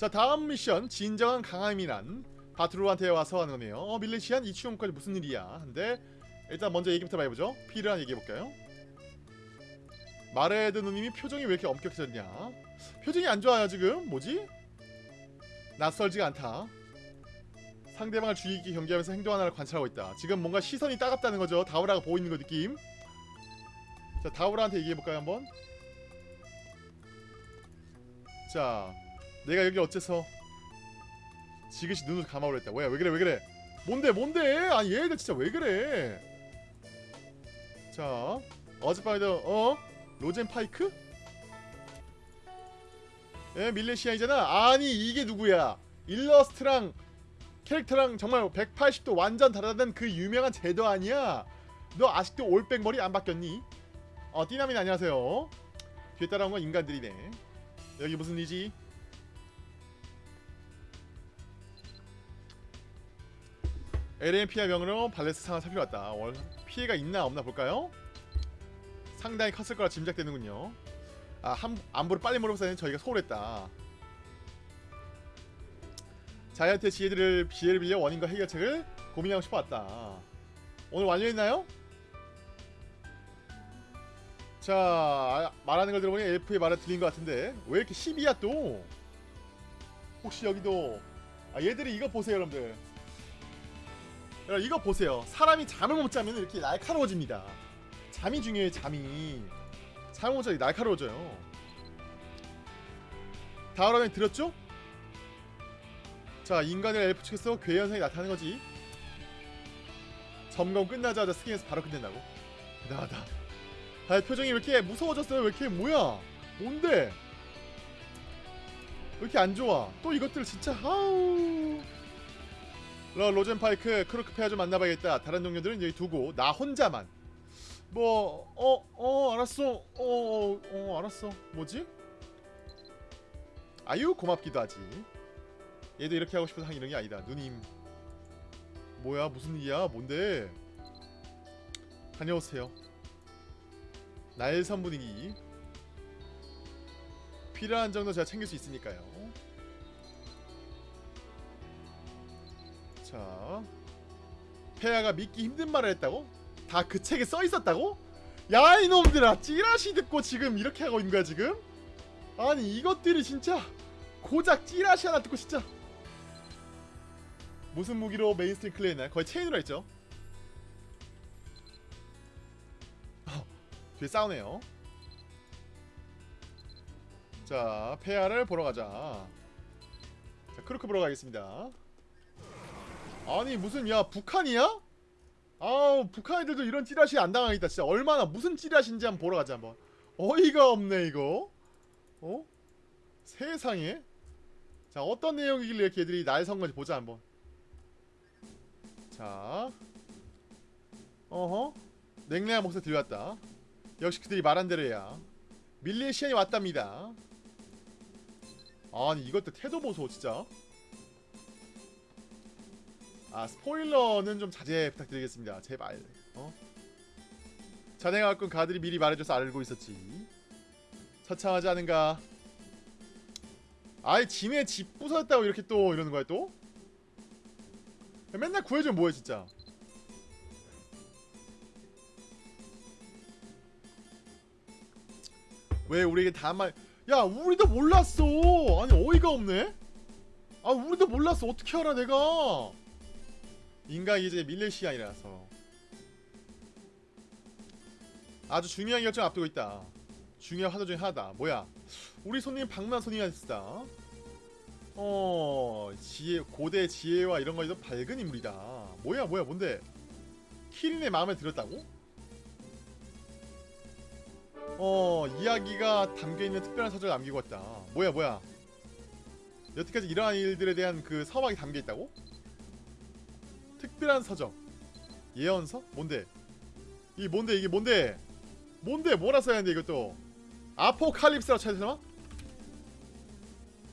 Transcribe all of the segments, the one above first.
자 다음 미션. 진정한 강함이란 바트로한테 와서 하는 거네요. 어 밀레시안 이치용까지 무슨 일이야? 근데 일단 먼저 얘기부터 많이 보죠. 피르한 얘기해볼까요? 마레드 누님이 표정이 왜 이렇게 엄격해졌냐? 표정이 안 좋아요 지금. 뭐지? 낯설지가 않다. 상대방을 주의 깊게 경계하면서 행동 하나를 관찰하고 있다. 지금 뭔가 시선이 따갑다는 거죠. 다우라가 보이는 거 느낌. 자 다우라한테 얘기해볼까요 한번? 자 내가 여기 어째서 지그시 눈을 했다. 뭐야 왜 그래 왜 그래? 뭔데 뭔데? 아니 얘들 진짜 왜 그래? 자 어젯밤에도 어? 로젠 파이크? 예 밀레시아이잖아. 아니 이게 누구야? 일러스트랑 캐릭터랑 정말 180도 완전 다르다는 그 유명한 제도 아니야? 너 아직도 올백 머리 안 바뀌었니? 어 띠나민 안녕하세요. 뒤에 따라온 건 인간들이네. 여기 무슨 일이지? LMPI 명으로 발레스 상황 살펴봤다. 월 피해가 있나 없나 볼까요? 상당히 컸을 거라 짐작되는군요. 아, 한, 안부를 빨리 물어보자니 저희가 소홀했다. 자이언트의 지혜들을 비애를 빌려 원인과 해결책을 고민하고 싶어 왔다. 오늘 완료했나요? 자, 아, 말하는 걸 들어보니 엘프의 말을 들린 것 같은데 왜 이렇게 10이야 또? 혹시 여기도 아 얘들이 이거 보세요 여러분들 여러분 이거 보세요. 사람이 잠을 못 자면 이렇게 날카로워집니다. 잠이 중요해 잠이. 잠을 못 자면 날카로워져요. 다우라면 들었죠? 자 인간과 엘프 측에서 괴 현상이 나타나는 거지. 점검 끝나자마자 스킨에서 바로 끝낸다고? 대단하다. 아 표정이 왜 이렇게 무서워졌어요? 왜 이렇게 뭐야? 뭔데? 왜 이렇게 안 좋아? 또 이것들 진짜 아우. 러 로젠파이크 크루크 페어 좀 만나봐야겠다. 다른 동료들은 여기 두고 나 혼자만. 뭐 어어 알았어. 어 어 어, 알았어. 뭐지? 아유 고맙기도 하지. 얘도 이렇게 하고 싶어서 하는 이런 게 아니다. 누님. 뭐야 무슨 일이야? 뭔데? 다녀오세요. 날선 분위기 필요한 정도 제가 챙길 수 있으니까요 자 페아가 믿기 힘든 말을 했다고? 다 그 책에 써있었다고? 야 이놈들아 찌라시 듣고 지금 이렇게 하고 있는 거야 지금? 아니 이것들이 진짜 고작 찌라시 하나 듣고 진짜 무슨 무기로 mainstream 클리어했나요? 거의 체인으로 했죠 어, 뒤에 싸우네요 자 페아를 보러 가자 자 크루크 보러 가겠습니다 아니 무슨 야 북한이야? 아우 북한 애들도 이런 찌라시 안 당하겠다 진짜. 얼마나 무슨 찌라시인지 한번 보러 가자 한번. 어이가 없네 이거. 어? 세상에. 자 어떤 내용이길래 이렇게 애들이 날 선 건지 보자 한번. 자. 어허. 냉랭한 목소리 들려왔다. 역시 그들이 말한 대로야. 밀레시안이 왔답니다. 아니 이것도 태도 보소 진짜 아 스포일러는 좀 자제 부탁드리겠습니다. 제발. 어? 자네가 갖고 온 가들이 미리 말해줘서 알고 있었지. 처참하지 않은가? 아이 지네 집 부쉈다고 이렇게 또 이러는 거야 또? 맨날 구해주면 뭐해 진짜. 왜 우리에게 다말 야 우리도 몰랐어. 아니 어이가 없네. 아 우리도 몰랐어. 어떻게 알아 내가 인간이 이제 밀레시안이라서. 아주 중요한 결정 앞두고 있다. 중요한 화두 중에 하나다. 뭐야? 우리 손님 방만 손님이었다. 어 지혜 고대 지혜와 이런 거에도 밝은 인물이다. 뭐야 뭐야 뭔데? 키린의 마음에 들었다고? 어 이야기가 담겨있는 특별한 서적을 남기고 왔다. 뭐야 뭐야? 여태까지 이러한 일들에 대한 그 서막이 담겨있다고? 특별한 서적 예언서? 뭔데? 이게 뭔데 이게 뭔데? 뭔데 뭐라 써야 하는데 이것도 아포칼립스라고 쳐야 되나?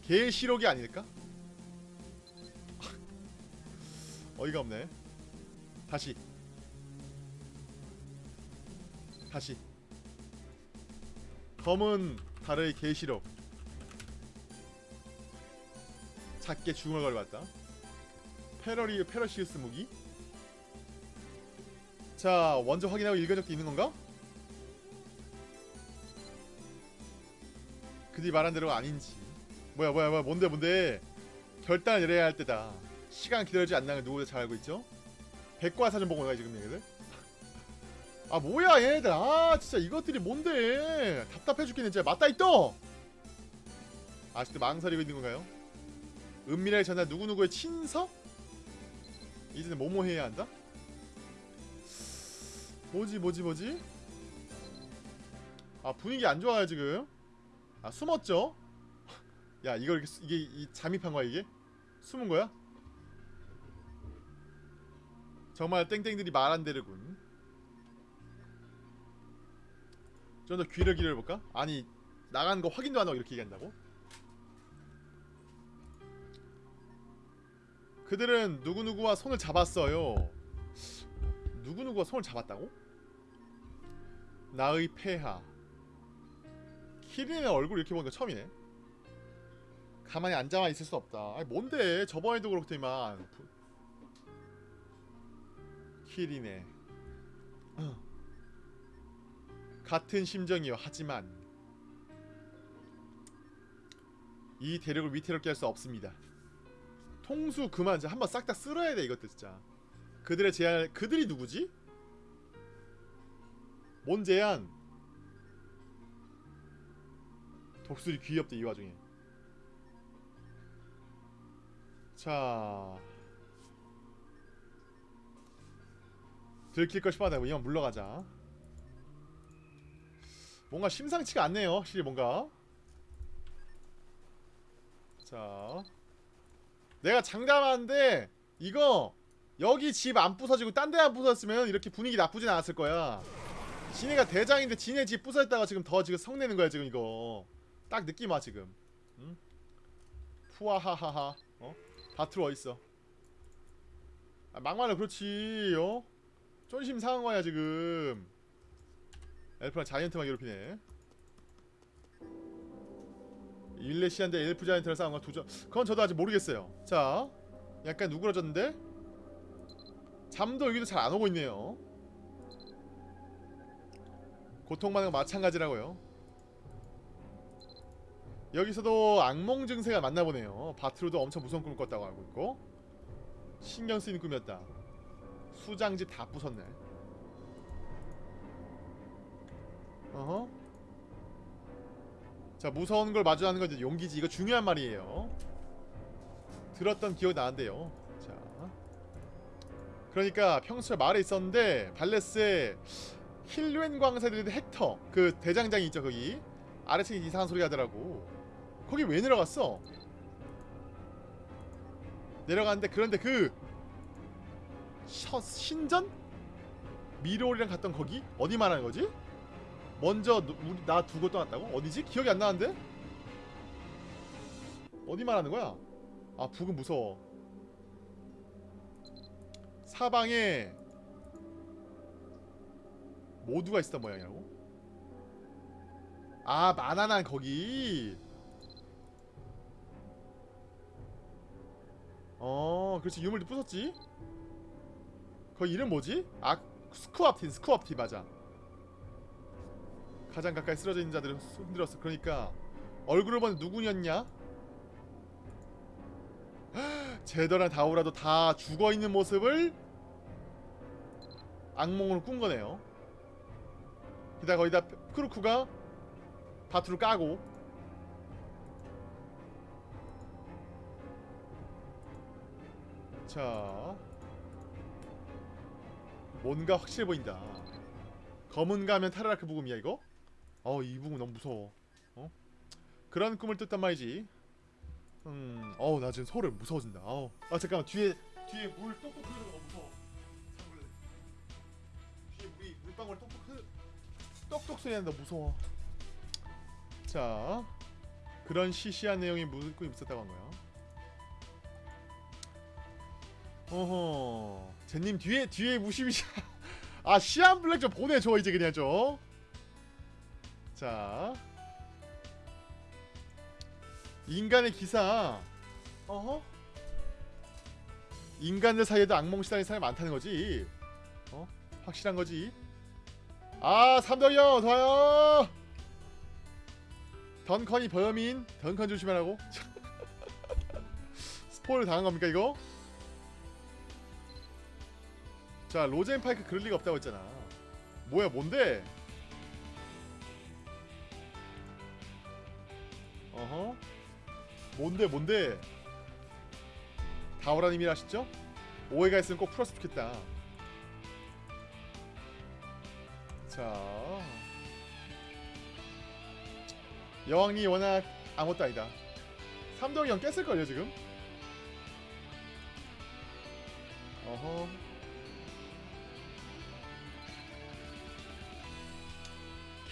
계시록이 아닐까? 어이가 없네 다시 다시 검은 달의 계시록 작게 죽음을 걸봤다 페러리 페러시우스 무기? 자 먼저 확인하고 읽은 적도 있는 건가? 그들이 말한 대로가 아닌지. 뭐야 뭐야 뭐야 뭔데 뭔데? 결단을 내려야 할 때다. 시간 기다리지 않는 걸 누구보다 잘 알고 있죠? 백과사전 보고 나가 지금 얘네들. 아 뭐야 얘네들. 아 진짜 이것들이 뭔데? 답답해 죽겠네 진짜. 맞다 있어 아직도 망설이고 있는 건가요? 은밀하게 전할 누구누구의 친서? 이제는 뭐뭐 해야 한다? 뭐지 뭐지 뭐지? 아 분위기 안 좋아요 지금 아 숨었죠? 야 이거 이렇게 수- 이게 이 잠입한 거야 이게? 숨은 거야? 정말 땡땡들이 말한 대로군 좀 더 귀를 기울여볼까? 아니 나간 거 확인도 안 하고 이렇게 얘기한다고? 그들은 누구누구와 손을 잡았어요. 누구누구와 손을 잡았다고? 나의 폐하. 키린의 얼굴 이렇게 보니까 처음이네. 가만히 앉아만 있을 수 없다. 아니 뭔데? 저번에도 그렇더니만. 부- 키린의. 같은 심정이요. 하지만 이 대륙을 위태롭게 할 수 없습니다 통수 그만 이제 한번 싹 다 쓸어야 돼 이것들 진짜. 그들의 제안 그들이 누구지? 뭔 제안? 독수리 귀엽대 이 와중에. 자. 들킬 걸 싶어하다 이만 물러가자. 뭔가 심상치가 않네요 확실히 뭔가. 자 내가 장담하는데 이거 여기 집 안 부서지고 딴 데 안 부서졌으면 이렇게 분위기 나쁘진 않았을 거야. 지네가 대장인데 지네 집 부서졌다가 지금 더 지금 성내는 거야 지금 이거. 딱 느낌 와 지금. 응? 푸아하하하. 어? 바트로 어딨어. 아, 막말로 그렇지 어? 쫀심 상한 거야 지금. 엘프랑 자이언트만 괴롭히네 일레시안대 엘프 자이언트랑 싸운 건 도저 그건 저도 아직 모르겠어요. 자 약간 누그러졌는데? 잠도 여기도 잘 안 오고 있네요. 고통받는 건 마찬가지라고요. 여기서도 악몽 증세가 맞나보네요. 바트로도 엄청 무서운 꿈을 꿨다고 알고 있고. 신경 쓰이는 꿈이었다. 수장집 다 부쉈네. 어허 자 무서운 걸 마주하는 건 용기지 이거 중요한 말이에요 들었던 기억이 나는데요 자 그러니까 평소에 말에 있었는데 발레스에 힐웬 광사들의 헥터 그 대장장이 있죠 거기 아래층에 이상한 소리 하더라고 거기 왜 내려갔어? 내려갔는데 그런데 그 셔, 신전? 미로리랑 갔던 거기? 어디 말하는 거지? 먼저 누, 우리 나 두고 떠났다고? 어디지? 기억이 안 나는데? 어디 말하는 거야? 아 북은 무서워 사방에 모두가 있었던 모양이라고? 아 마나난 거기 어 그렇지 유물도 부쉈지 거기 이름 뭐지? 아 스쿠압틴 스쿠압틴 맞아 가장 가까이 쓰러져 있는 자들을 흔들었어 그러니까 얼굴을 보는 누구였냐? 제더란 다우라도 다 죽어있는 모습을 악몽으로 꾼 거네요 게다가 거기다 크루크가 바투를 까고 자 뭔가 확실해 보인다 검은 가면 타르라크 부금이야 이거? 어 이 부금 너무 무서워. 어? 그런 꿈을 뜯단 말이지. 음 어우 나 지금 서울 무서워진다. 어우 아 잠깐만. 뒤에 뒤에 물 똑똑 흐르는 거 무서워. 잡을래. 뒤에 물이 물방울 똑똑 흐 똑똑 소리 난다. 무서워. 자 그런 시시한 내용이 무슨 꿈이 있었다고 한 거야. 어허. 젠님 뒤에 뒤에 무시무시 아 시안 블랙 좀 보내줘 이제 그냥 좀 자 인간의 기사. 어허? 인간들 사이에도 악몽 시달린 사람이 많다는 거지. 어? 확실한 거지. 아 삼덕이요 좋아요. 던컨이 범인 던컨 조심하라고. 스포일 당한 겁니까 이거? 자 로젠 파이크 그럴 리가 없다고 했잖아. 뭐야 뭔데? 어허 뭔데 뭔데 다오라님이 아시죠? 오해가 있으면 꼭 풀었으면 좋겠다 자 여왕이 워낙 아무것도 아니다 삼덕이 형 깼을걸요 지금? 어허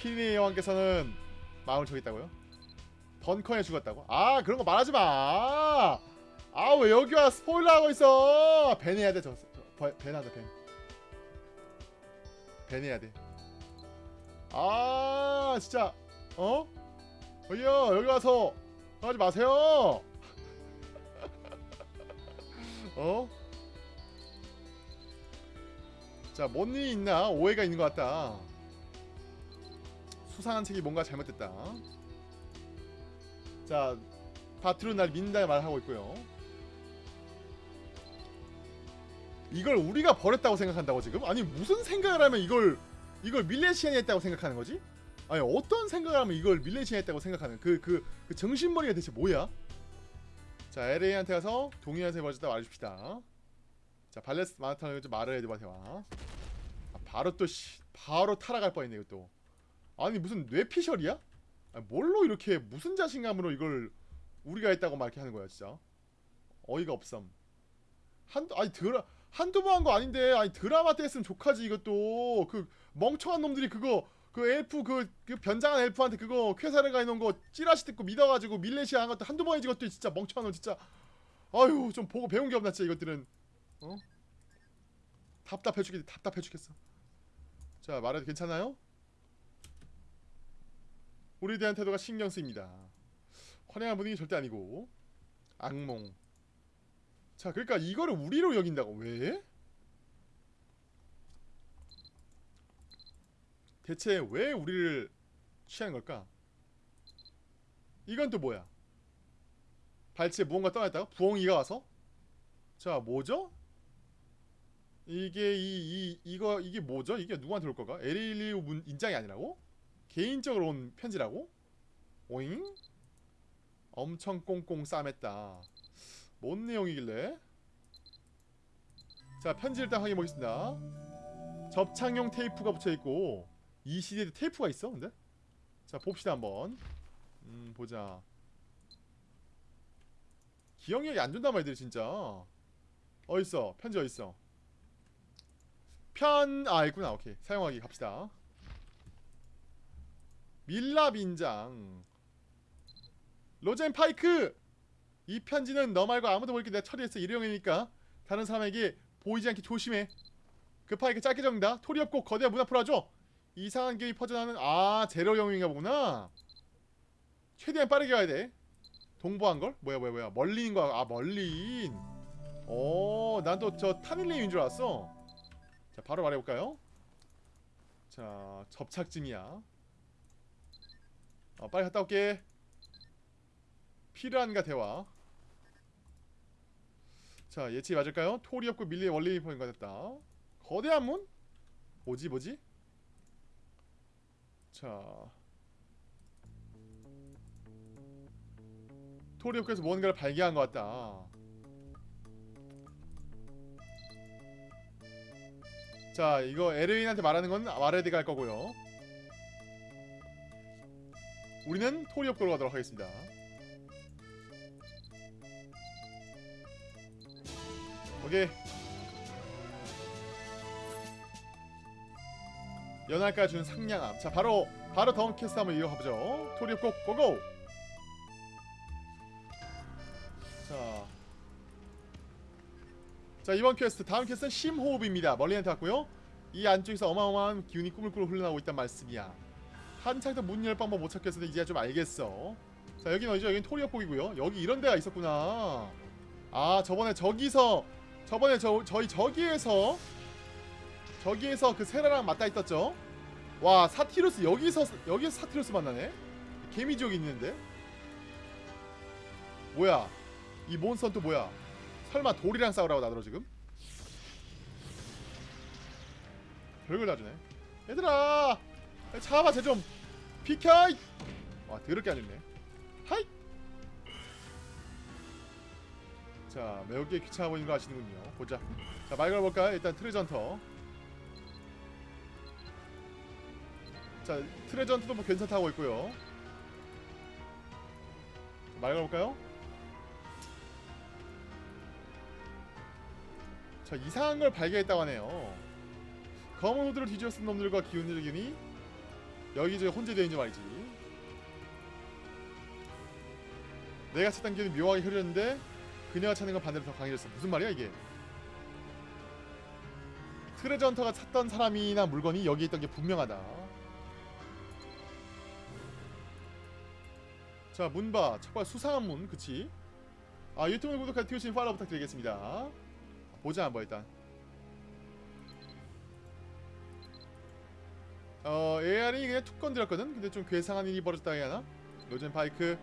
키니의 여왕께서는 마음을 저겠다고요? 던컨에 죽었다고? 아 그런 거 말하지 마. 아 왜 여기 와 스포일러 하고 있어? 밴 해야 돼 저. 저 밴, 하자 밴. 밴 해야 돼. 아 진짜 어? 어이요 여기 와서 하지 마세요. 어? 자, 뭔 일이 있나? 오해가 있는 것 같다. 수상한 책이 뭔가 잘못됐다. 자, 바트로 날 민다 말하고 있고요. 이걸 우리가 버렸다고 생각한다고 지금? 아니 무슨 생각을 하면 이걸 이걸 밀레시안이 했다고 생각하는 거지? 아니 어떤 생각을 하면 이걸 밀레시안이 했다고 생각하는 그그그 정신머리가 대체 뭐야? 자 LA한테 가서 동의한테 버렸다 말해줍시다. 자 발레스 마라톤을 좀 말을 해도 대화. 아, 바로 또 씨, 바로 타락할 뻔했네 이것도. 아니 무슨 뇌피셜이야? 뭘로 이렇게 무슨 자신감으로 이걸 우리가 했다고 막 이렇게 하는 거야 진짜? 어이가 없음. 한두 아니 드라 한두 번 한 거 아닌데 아니 드라마 때 했으면 족하지 이것도. 그 멍청한 놈들이 그거 그 엘프 그, 그 변장한 엘프한테 그거 쾌사를 가해놓은 거 찌라시 듣고 믿어가지고 밀레시아 한 것도 한두 번이지 이것도 진짜 멍청한 놈 진짜. 아유 좀 보고 배운 게 없나 진짜 이것들은. 어? 답답해 죽겠 답답해 죽겠어. 자 말해도 괜찮아요? 우리에 대한 태도가 신경 쓰입니다. 환영한 분위기 절대 아니고 악몽. 자, 그러니까 이거를 우리로 여긴다고 왜? 대체 왜 우리를 취하는 걸까? 이건 또 뭐야? 발치에 무언가 떠났다가 부엉이가 와서? 자, 뭐죠? 이게 이, 이 이거 이게 뭐죠? 이게 누구한테 올 거가? 에릴리우 문 인장이 아니라고? 개인적으로 온 편지라고? 오잉? 엄청 꽁꽁 싸맸다. 뭔 내용이길래? 자 편지 일단 확인해 보겠습니다. 접착용 테이프가 붙여있고 이 시대에 테이프가 있어 근데? 자 봅시다 한번. 음 보자. 기억력이 안 좋단 말이야 진짜. 어딨어 편지 어딨어 편... 아 있구나 오케이 사용하기 갑시다 밀라 빈장. 로젠 파이크! 이 편지는 너 말고 아무도 모르게 내가 처리했어 일회용이니까. 다른 사람에게 보이지 않게 조심해. 그 파이크 짧게 적는다. 토리 없고 거대한 문 앞으로 와줘. 이상한 기운이 퍼져나는 아 제로용인가 보구나. 최대한 빠르게 가야 돼. 동보한걸? 뭐야 뭐야 뭐야. 멀리인 거야 아 멀리인. 어난 또 저 타밀레인 줄 알았어. 자 바로 말해볼까요? 자 접착증이야 어, 빨리 갔다 올게. 필요한가 대화. 자 예측이 맞을까요? 토리 없고 밀리의 원리 포인가 됐다. 거대한 문? 뭐지 뭐지? 자 토리 없고에서 뭔가를 발견한 것 같다. 자 이거 에르윈한테 말하는 건 말해야 돼갈 거고요. 우리는 토리업도로 가도록 하겠습니다. 오케이. 연할까 준 상냥함. 자, 바로 바로 다음 퀘스트 한번 이어가 보죠. 토리협곡 go go. 자, 자 이번 퀘스트 다음 퀘스트는 심호흡입니다. 밀리한테 왔고요. 이 안쪽에서 어마어마한 기운이 꾸물꾸물 흘러나오고 있단 말씀이야. 한창 더 문 열 방법 못 찾겠어도 이제야 좀 알겠어 자 여긴 어디죠? 여긴 토리협곡이고요 여기 이런 데가 있었구나 아 저번에 저기서 저번에 저 저희 저기에서 저기에서 그 세라랑 맞다 있었죠. 와 사티루스 여기서 여기서 사티루스 만나네. 개미지옥 있는데. 뭐야? 이 몬스터는 또 뭐야? 설마 돌이랑 싸우라고 나들어 지금? 별걸 다 주네. 얘들아, 잡아 쟤좀 비켜. 이! 와 더럽게 안 죽네. 하이. 자 매우게 귀찮아 보이는 거 아시는군요. 보자. 자말 걸어볼까? 일단 트레전터. 자 트레전트도 뭐 괜찮다고 있고요. 말 걸어볼까요? 자 이상한 걸 발견했다고 하네요. 검은 후드를 뒤집어 쓴 놈들과 기운의 균이 여기저기 혼재되어 있는 말이지. 내가 찾던 기운이 묘하게 흐르는데 그녀가 찾는 건 반대로 더 강해졌어. 무슨 말이야 이게? 트레저 헌터가 찾던 사람이나 물건이 여기 있던 게 분명하다. 자 문봐 첫발 수상한 문 그치? 아 유튜브 구독과 트위치 팔로우 부탁드리겠습니다. 보자 한번 일단. 어 AR이 그냥 툭 건드렸거든. 근데 좀 괴상한 일이 벌어졌다 해야 하나? 요즘 바이크.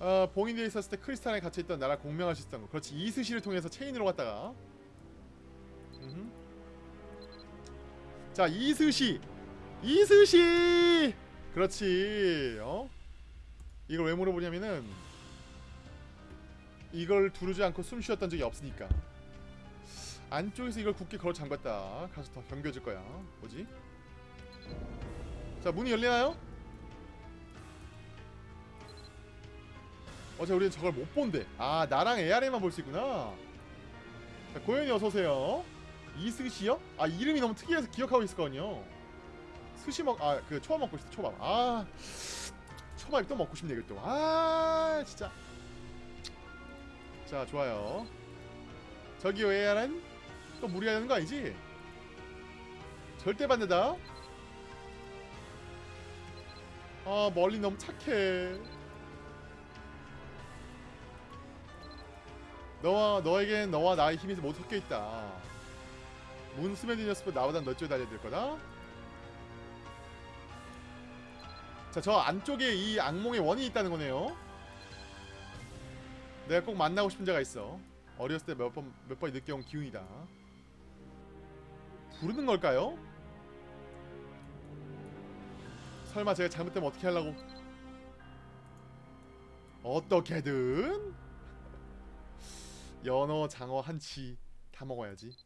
어, 봉인되어 있었을 때 크리스탈에 갇혀있던 나라 공명할 수 있었던 거. 그렇지. 이스시를 통해서 체인으로 갔다가. 음흠. 자 이스시! 이스시! 그렇지. 어? 이걸 왜 물어보냐면은 이걸 두르지 않고 숨 쉬었던 적이 없으니까 안쪽에서 이걸 굳게 걸어 잠갔다 가서 더 경겨질 거야 뭐지 자 문이 열리나요? 어제 우리는 저걸 못 본대. 아 나랑 AR에만 볼 수 있구나. 자, 고현이 어서 오세요. 이스시요? 아 이름이 너무 특이해서 기억하고 있었거든요. 스시 먹, 아 그 초밥 먹고 싶다 초밥. 아 초밥이 또 먹고 싶네 이거 또. 아 진짜. 자 좋아요. 저기요 AR은 또 무리하는 거 아니지? 절대 반대다. 아 멀리 너무 착해. 너와 너에겐 너와 나의 힘이 모두 섞여 있다. 문스맨이 녀석은 나보다 너 쪽에 달려들 거다. 자, 저 안쪽에 이 악몽의 원이 있다는 거네요. 내가 꼭 만나고 싶은 자가 있어. 어렸을 때 몇 번 몇 번 느껴온 기운이다. 부르는 걸까요? 설마 제가 잘못되면 어떻게 하려고? 어떻게든 연어, 장어, 한치 다 먹어야지.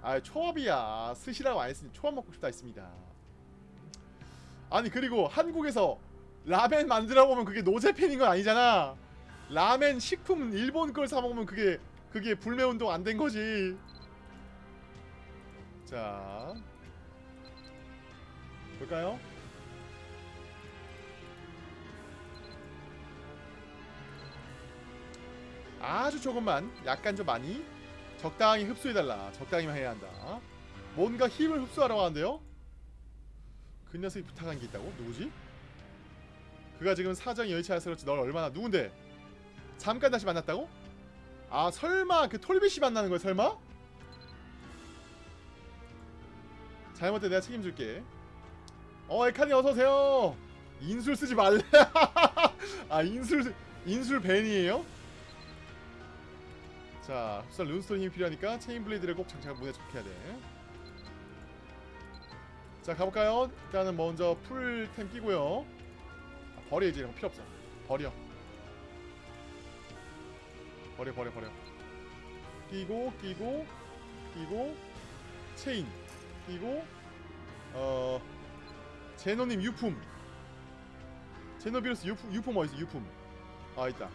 아 초밥이야. 스시라고 안 했으니 초밥 먹고 싶다 했습니다. 아니 그리고 한국에서 라멘 만들어 보면 그게 노제팬인 건 아니잖아. 라멘 식품 일본 걸 사 먹으면 그게 그게 불매 운동 안 된 거지. 자 볼까요? 아주 조금만 약간 좀 많이 적당히 흡수해달라 적당히만 해야 한다 뭔가 힘을 흡수하라고 하는데요 그 녀석이 부탁한 게 있다고? 누구지? 그가 지금 사정이 여의치 그렇지 널 얼마나 누군데? 잠깐 다시 만났다고? 아 설마 그 톨비씨 만나는 거야 설마? 잘못된 내가 책임질게 어 에카니 어서오세요 인술 쓰지 말래 아 인술 인술 벤이에요? 자, 흡수할 룬스톤 힘이 필요하니까 체인 블레이드를 꼭 장착한 문에 적혀야 돼. 자, 가볼까요? 일단은 먼저 풀템 끼고요. 아, 버려 이제 이런 거 필요 없어. 버려. 버려, 버려, 버려. 끼고, 끼고, 끼고, 체인, 끼고, 어, 제노님 유품. 제노비루스 유품, 유품 어딨어? 유품. 아 있다.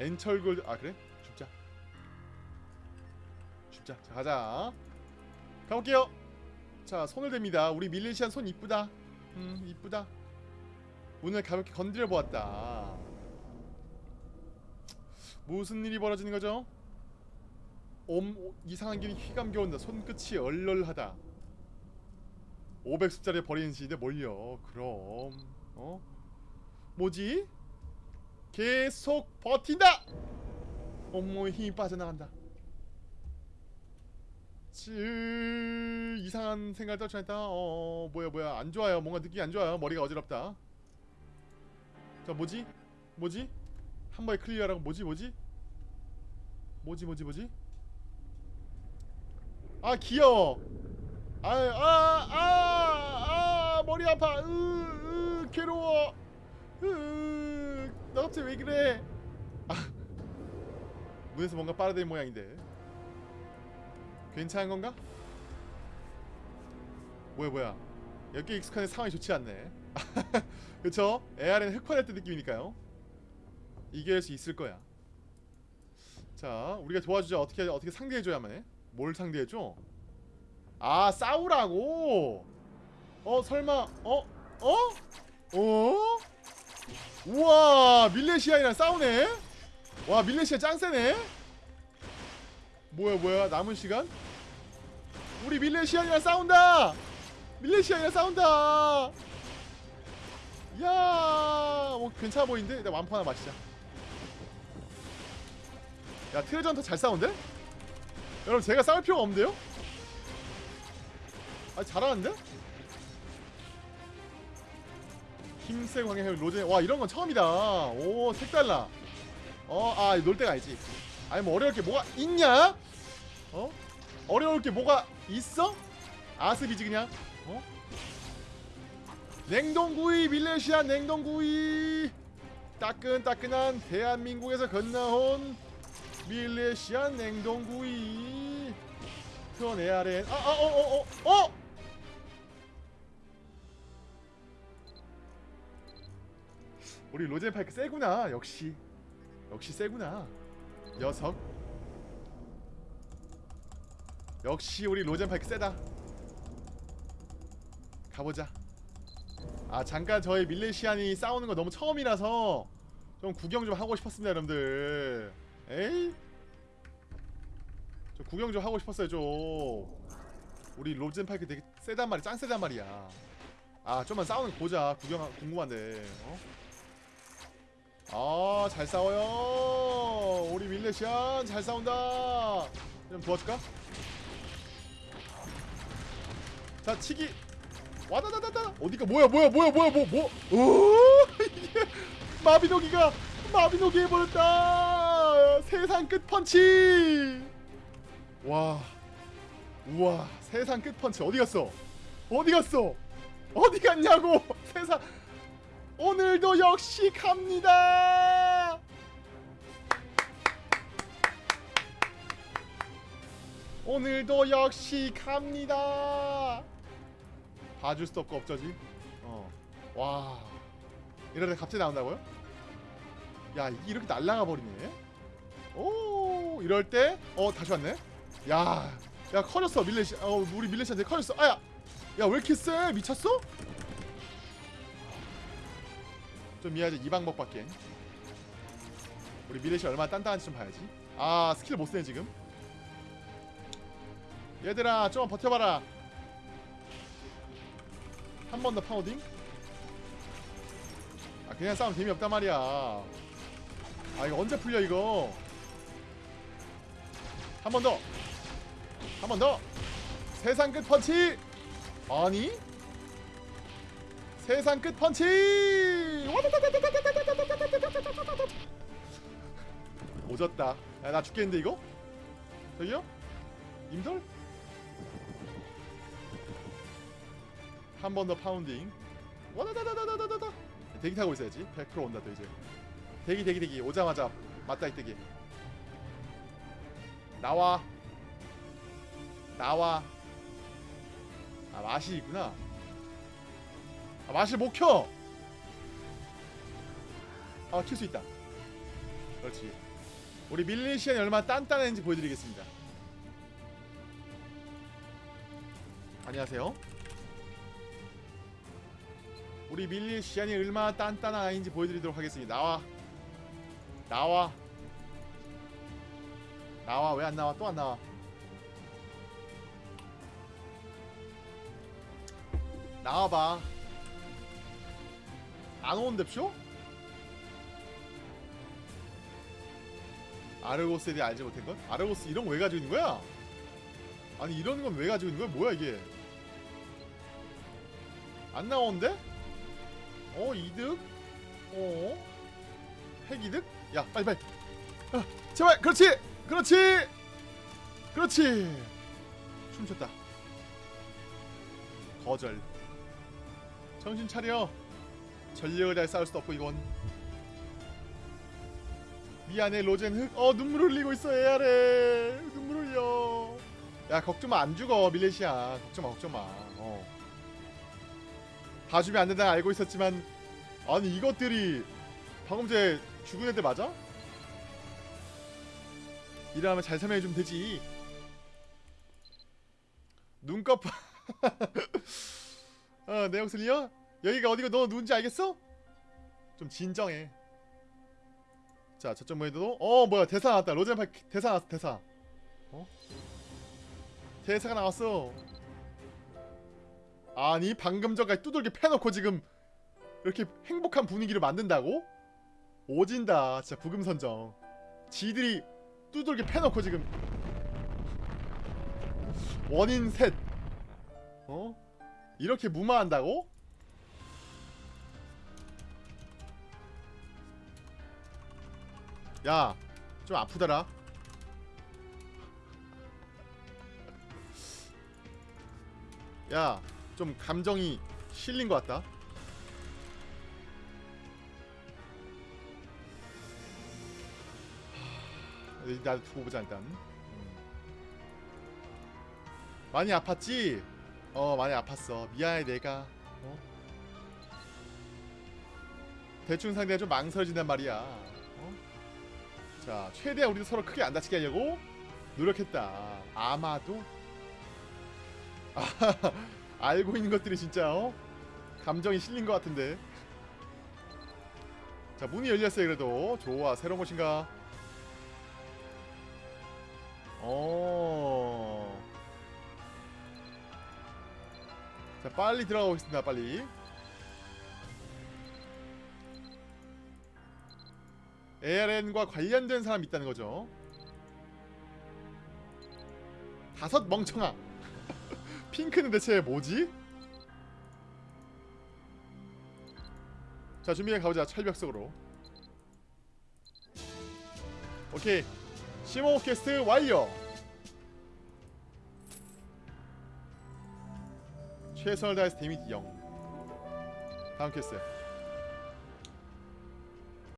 엔철골 아 그래? 죽자 죽자 자 가자 가볼게요 자 손을 댑니다 우리 밀레시안 손 이쁘다 음 이쁘다 문을 가볍게 건드려 보았다 무슨 일이 벌어지는 거죠? 옴 오, 이상한 길이 휘감겨 온다 손끝이 얼얼하다 500숫자를 버리는 시대 몰려 그럼 어? 뭐지? 계속 버틴다. 온몸에 힘이 빠져나간다. 칠 이상한 생각을 떨쳐냈다. 어, 어 뭐야 뭐야 안 좋아요. 뭔가 느낌이 안 좋아요. 머리가 어지럽다. 자 뭐지? 뭐지? 한 번에 클리어라고 뭐지 뭐지? 뭐지 뭐지 뭐지? 아 귀여워. 아아아아 아, 아, 머리 아파. 으, 으 괴로워. 으, 너 갑자기 왜 그래? 아 문에서 뭔가 빨아들인 모양인데. 괜찮은 건가? 뭐야 뭐야 여기 익숙한데 상황이 좋지 않네 그쵸? AR은 흑화됐던 느낌이니까요 이겨낼 수 있을 거야 자 우리가 도와주자 어떻게 어떻게 상대해줘야만 해? 뭘 상대해줘? 아 싸우라고? 어 설마 어? 어? 어? 우와 밀레시아이랑 싸우네? 와 밀레시아 짱세네? 뭐야 뭐야 남은 시간? 우리 밀레시안이랑 싸운다! 밀레시안이랑 싸운다! 야, 뭐 괜찮아 보이는데? 일단 완포 하나 마시자. 야, 트레전 더잘 싸운데? 여러분 제가 싸울 필요가 없는데요? 아 잘하는데? 힘세 광해 로제 와 이런 건 처음이다. 오 색달라. 어, 아놀 때가 알지. 아니 뭐 어려울 게 뭐가 있냐? 어? 어려울 게 뭐가 있어? 아스비지 그냥 어? 냉동구이 밀레시아 냉동구이 따끈따끈한 대한민국에서 건너온 밀레시아 냉동구이. 트원 에아렌 아아어어어 어, 어, 어! 우리 로젠파이크 세구나 역시. 역시 세구나. 녀석. 역시 우리 로젠파이크 세다. 가보자. 아 잠깐 저희 밀레시안이 싸우는 거 너무 처음이라서 좀 구경 좀 하고 싶었습니다 여러분들 에이 저 구경 좀 하고 싶었어요 좀 우리 로젠파이크 되게 세단 말이야 짱 세단 말이야 아 좀만 싸우는 거 보자 구경 궁금한데 어? 아, 잘 싸워요. 우리 밀레시안 잘 싸운다. 좀 도와줄까? 자, 치기. 와다다다다. 어디가 뭐야, 뭐야, 뭐야, 뭐야, 뭐, 뭐? 오, 이게 마비노기가 마비노기 해버렸다. 세상 끝 펀치. 와, 우와, 세상 끝 펀치 어디 갔어? 어디 갔어? 어디 갔냐고? 세상. 오늘도 역시 갑니다. 오늘도 역시 갑니다. 봐줄 수도 없고 없저지. 어. 와. 이러다 갑자기 나온다고요? 야, 이렇게 날라가 버리네. 오, 이럴 때, 어, 다시 왔네. 야, 야 커졌어 밀레시. 어, 우리 밀레시한테 커졌어. 아야, 야, 왜 이렇게 세? 미쳤어? 좀 미안하지 이 방법밖에 우리 미래시 얼마나 단단한지 좀 봐야지 아 스킬 못 쓰네 지금 얘들아 좀 버텨봐라 한 번 더 파우딩 아 그냥 싸움 재미없단 말이야 아 이거 언제 풀려 이거 한 번 더 한 번 더 세상 끝 펀치 아니 세상 끝 펀치! 오졌다. 야, 나 죽겠는데 이거? 저기요? 임돌? 한 번 더 파운딩. 와다다다다다다다. 대기 타고 있어야지. 100% 온다 또 이제. 대기 대기 대기 오자마자 맞다 이 대기. 나와. 나와. 아 맛이 있구나. 아, 맛을 못 켜. 아, 킬 수 있다. 그렇지. 우리 밀레시안이 얼마나 단단한지 보여드리겠습니다. 안녕하세요. 우리 밀레시안이 얼마나 단단한 아이인지 보여드리도록 하겠습니다. 나와. 나와. 나와. 왜 안 나와? 또 안 나와. 나와봐. 안 오는데 쇼? 아르고스에 대해 알지 못한 것? 아르고스 이런 거 왜 가지고 있는 거야? 아니 이런 건 왜 가지고 있는 거야? 뭐야 이게? 안 나오는데? 어 이득? 어? 핵이득? 야 빨리 빨리 아, 제발 그렇지 그렇지. 그렇지. 춤췄다. 거절. 정신 차려. 전력을 잘 싸울 수도 없고 이건. 미안해 로젠. 흑어 눈물 흘리고 있어 애아래 눈물 흘려. 야 걱정 마 안 죽어 밀레시아. 걱정 마 걱정 마 어. 봐주면 안 된다는 알고 있었지만 아니 이것들이 방금 전에 죽은 애들 맞아? 이러면 잘 설명해주면 되지 눈꺼 파 어, 내용 슬리어? 여기가 어디가 너 누군지 알겠어? 좀 진정해 자 저쪽 모에도 어 뭐야 대사 나왔다 로젠파 대사 나왔어 대사 어? 대사가 나왔어 아니 방금 전까지 두들겨 패놓고 지금 이렇게 행복한 분위기를 만든다고? 오진다 진짜 부금선정 지들이 두들겨 패놓고 지금 원인 셋 어? 이렇게 무마한다고? 야, 좀 아프더라. 야, 좀 감정이 실린 것 같다. 나도 두고 보자 일단. 음. 많이 아팠지? 어, 많이 아팠어. 미안해 내가. 어? 대충 상대가 좀 망설여진단 말이야. 어? 자, 최대한 우리도 서로 크게 안 다치게 하려고 노력했다. 아마도 아, 알고 있는 것들이 진짜 어? 감정이 실린 것 같은데. 자, 문이 열렸어요. 그래도 좋아. 새로운 곳인가? 어. 자, 빨리 들어가 보겠습니다. 빨리. ARN과 관련된 사람이 있다는 거죠. 다섯 멍청아. 핑크는 대체 뭐지? 자 준비해 가보자 철벽 속으로. 오케이 시모 퀘스트 완료. 최선을 다해서 데미지 0. 다음 퀘스트.